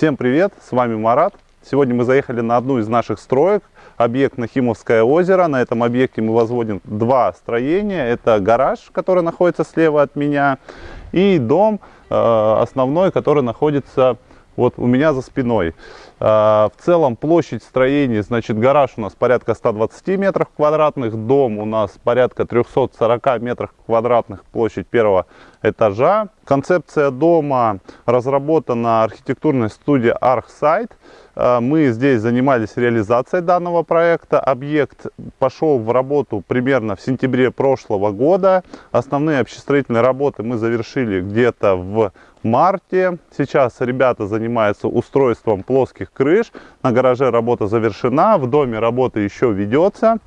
Всем привет, с вами Марат. Сегодня мы заехали на одну из наших строек, объект Нахимовское озеро. На этом объекте мы возводим два строения. Это гараж, который находится слева от меня, и дом э, основной, который находится вот у меня за спиной. А, в целом площадь строения, значит, гараж у нас порядка 120 метров квадратных, дом у нас порядка 340 метров квадратных, площадь первого этажа. Концепция дома разработана архитектурной студией ArchSite. А, мы здесь занимались реализацией данного проекта. Объект пошел в работу примерно в сентябре прошлого года. Основные общестроительные работы мы завершили где-то в марте. Сейчас ребята занимаются устройством плоских крыш. На гараже работа завершена, в доме работа еще ведется.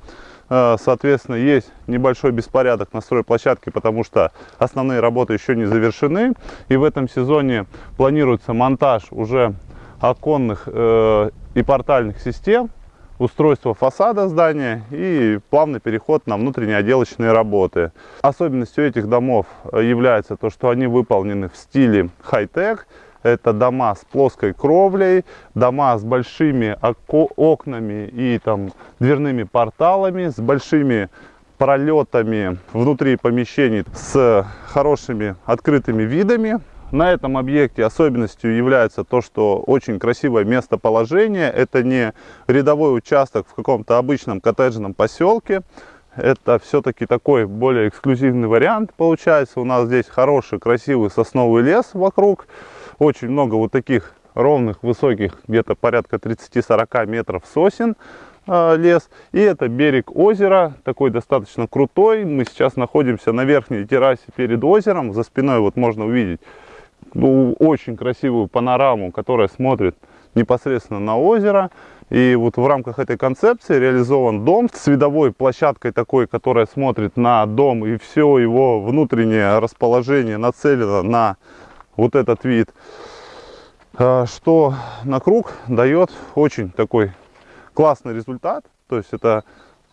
Э, соответственно, есть небольшой беспорядок на стройплощадке, потому что основные работы еще не завершены. И в этом сезоне планируется монтаж уже оконных э, и портальных систем устройство фасада здания и плавный переход на внутренние отделочные работы. Особенностью этих домов является то, что они выполнены в стиле хай-тек. Это дома с плоской кровлей, дома с большими окнами и там дверными порталами, с большими пролетами внутри помещений, с хорошими открытыми видами. На этом объекте особенностью является то, что очень красивое местоположение. Это не рядовой участок в каком-то обычном коттеджном поселке. Это все-таки такой более эксклюзивный вариант получается. У нас здесь хороший, красивый сосновый лес вокруг. Очень много вот таких ровных, высоких, где-то порядка 30-40 метров сосен э, лес. И это берег озера, такой достаточно крутой. Мы сейчас находимся на верхней террасе перед озером. За спиной вот можно увидеть ну, очень красивую панораму, которая смотрит непосредственно на озеро. И вот в рамках этой концепции реализован дом с видовой площадкой такой, которая смотрит на дом, и все его внутреннее расположение нацелено на вот этот вид, а, что на круг дает очень такой классный результат. То есть это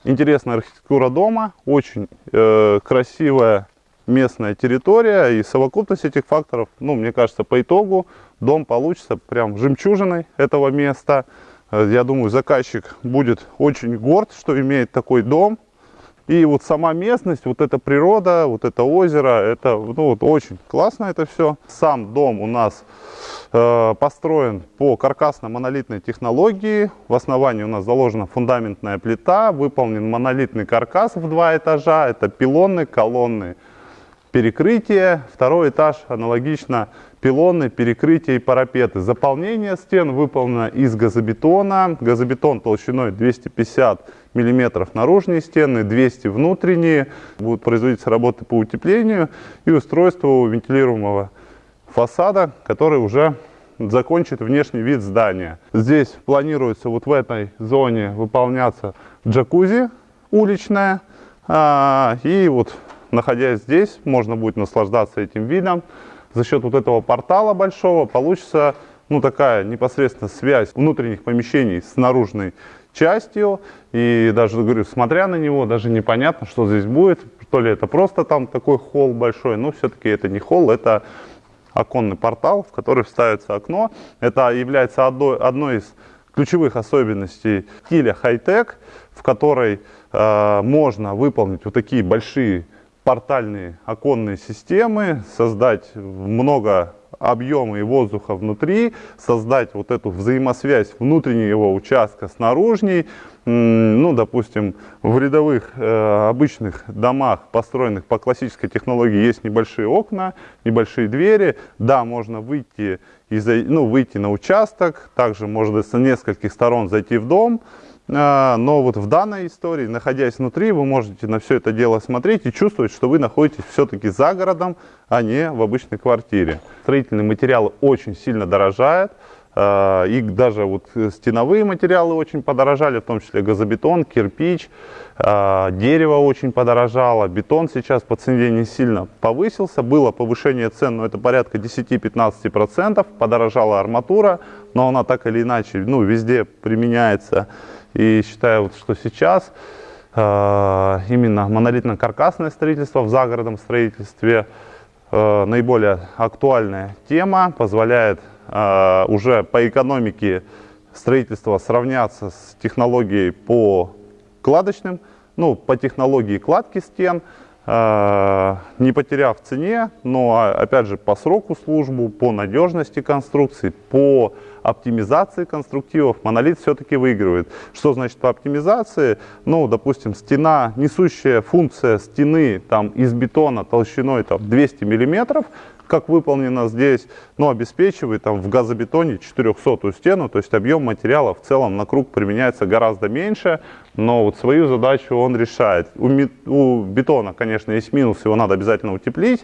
интересная архитектура дома, очень э, красивая местная территория и совокупность этих факторов, ну, мне кажется, по итогу дом получится прям жемчужиной этого места. Э, я думаю, заказчик будет очень горд, что имеет такой дом. И вот сама местность, вот эта природа, вот это озеро, это ну, вот очень классно это все. Сам дом у нас э, построен по каркасно-монолитной технологии. В основании у нас заложена фундаментная плита, выполнен монолитный каркас в два этажа. Это пилоны, колонны, перекрытие, второй этаж аналогично пилоны, перекрытия и парапеты. Заполнение стен выполнено из газобетона. Газобетон толщиной 250 мм наружные стены, 200 внутренние. Будут производиться работы по утеплению и устройство вентилируемого фасада, который уже закончит внешний вид здания. Здесь планируется вот в этой зоне выполняться джакузи уличная. А, и вот находясь здесь, можно будет наслаждаться этим видом. За счет вот этого портала большого получится ну, такая непосредственно связь внутренних помещений с наружной частью. И даже, говорю, смотря на него, даже непонятно, что здесь будет. То ли это просто там такой холл большой, но все-таки это не холл, это оконный портал, в который вставится окно. Это является одной, одной из ключевых особенностей стиля хай-тек, в которой э, можно выполнить вот такие большие портальные оконные системы, создать много объема и воздуха внутри, создать вот эту взаимосвязь внутреннего участка с наружней. Ну, допустим, в рядовых э, обычных домах, построенных по классической технологии, есть небольшие окна, небольшие двери. Да, можно выйти, и, ну, выйти на участок, также можно с нескольких сторон зайти в дом. А, но вот в данной истории, находясь внутри, вы можете на все это дело смотреть и чувствовать, что вы находитесь все-таки за городом, а не в обычной квартире. Строительные материалы очень сильно дорожают. А, и даже вот стеновые материалы очень подорожали, в том числе газобетон, кирпич, а, дерево очень подорожало, бетон сейчас по цене не сильно повысился, было повышение цен, но это порядка 10-15%, подорожала арматура, но она так или иначе ну, везде применяется и считаю, вот, что сейчас э, именно монолитно-каркасное строительство в загородном строительстве э, наиболее актуальная тема, позволяет э, уже по экономике строительства сравняться с технологией по кладочным, ну, по технологии кладки стен, э, не потеряв цене, но, а, опять же, по сроку службы, по надежности конструкции, по оптимизации конструктивов монолит все-таки выигрывает. Что значит по оптимизации? Ну, допустим, стена, несущая функция стены там, из бетона толщиной там, 200 миллиметров, как выполнено здесь, но обеспечивает там, в газобетоне 400 стену, то есть объем материала в целом на круг применяется гораздо меньше, но вот свою задачу он решает. У, у бетона, конечно, есть минус, его надо обязательно утеплить,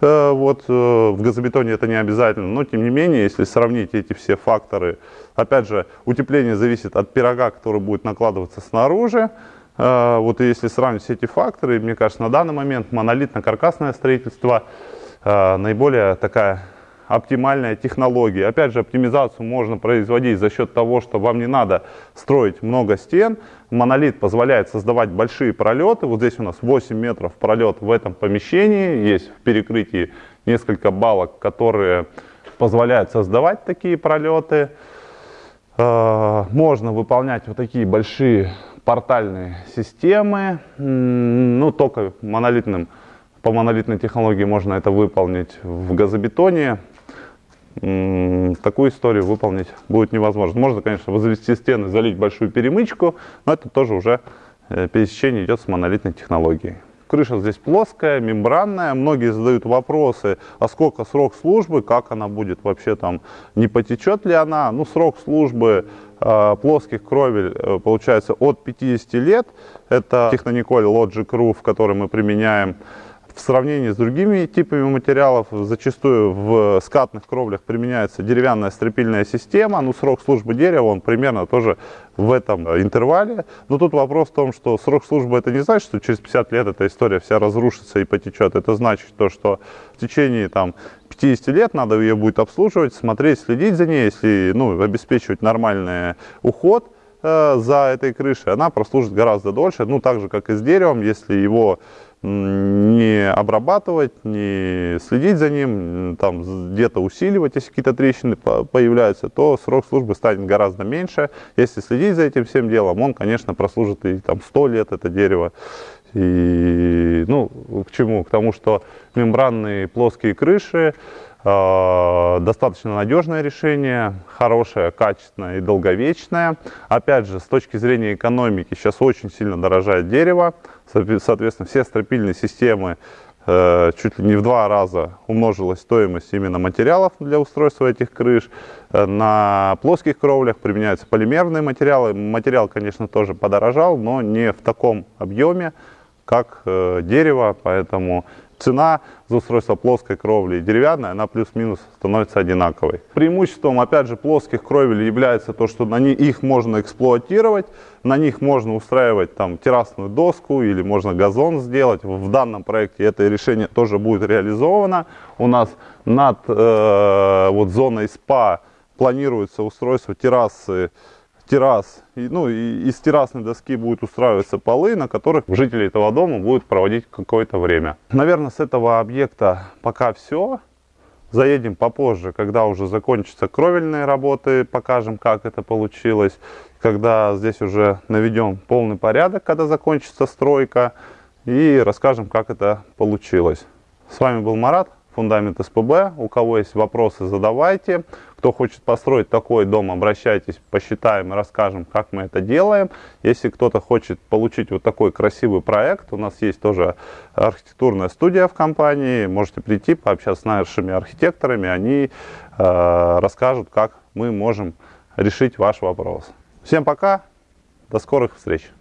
э, вот, э, в газобетоне это не обязательно, но тем не менее, если сравнить эти все факторы, опять же, утепление зависит от пирога, который будет накладываться снаружи, э, вот если сравнить все эти факторы, мне кажется, на данный момент монолитно-каркасное строительство – наиболее такая оптимальная технология. Опять же, оптимизацию можно производить за счет того, что вам не надо строить много стен. Монолит позволяет создавать большие пролеты. Вот здесь у нас 8 метров пролет в этом помещении. Есть в перекрытии несколько балок, которые позволяют создавать такие пролеты. Э, можно выполнять вот такие большие портальные системы, ну, только монолитным по монолитной технологии можно это выполнить в газобетоне. Такую историю выполнить будет невозможно. Можно, конечно, возвести стены, залить большую перемычку, но это тоже уже э, пересечение идет с монолитной технологией. Крыша здесь плоская, мембранная. Многие задают вопросы, а сколько срок службы, как она будет вообще там, не потечет ли она. Ну, срок службы э, плоских кровель э, получается от 50 лет. Это Технониколь Logic Roof, который мы применяем в сравнении с другими типами материалов, зачастую в скатных кровлях применяется деревянная стропильная система, ну срок службы дерева, он примерно тоже в этом интервале. Но тут вопрос в том, что срок службы это не значит, что через 50 лет эта история вся разрушится и потечет. Это значит то, что в течение там, 50 лет надо ее будет обслуживать, смотреть, следить за ней, если ну, обеспечивать нормальный уход э, за этой крышей, она прослужит гораздо дольше. Ну, так же, как и с деревом, если его не обрабатывать, не следить за ним, там где-то усиливать, если какие-то трещины появляются, то срок службы станет гораздо меньше. Если следить за этим всем делом, он, конечно, прослужит и там 100 лет это дерево. И, ну, к чему? К тому, что мембранные плоские крыши, Э, достаточно надежное решение, хорошее, качественное и долговечное. Опять же, с точки зрения экономики, сейчас очень сильно дорожает дерево. Соответственно, все стропильные системы э, чуть ли не в два раза умножилась стоимость именно материалов для устройства этих крыш. Э, на плоских кровлях применяются полимерные материалы. Материал, конечно, тоже подорожал, но не в таком объеме, как дерево, поэтому цена за устройство плоской кровли и деревянной, она плюс-минус становится одинаковой. Преимуществом, опять же, плоских кровель является то, что на них, их можно эксплуатировать, на них можно устраивать там террасную доску или можно газон сделать. В данном проекте это решение тоже будет реализовано. У нас над э, вот зоной СПА планируется устройство террасы террас, и, ну, и из террасной доски будут устраиваться полы, на которых жители этого дома будут проводить какое-то время. Наверное, с этого объекта пока все. Заедем попозже, когда уже закончатся кровельные работы, покажем, как это получилось. Когда здесь уже наведем полный порядок, когда закончится стройка, и расскажем, как это получилось. С вами был Марат фундамент СПБ. У кого есть вопросы, задавайте. Кто хочет построить такой дом, обращайтесь, посчитаем расскажем, как мы это делаем. Если кто-то хочет получить вот такой красивый проект, у нас есть тоже архитектурная студия в компании. Можете прийти, пообщаться с нашими архитекторами, они э, расскажут, как мы можем решить ваш вопрос. Всем пока, до скорых встреч!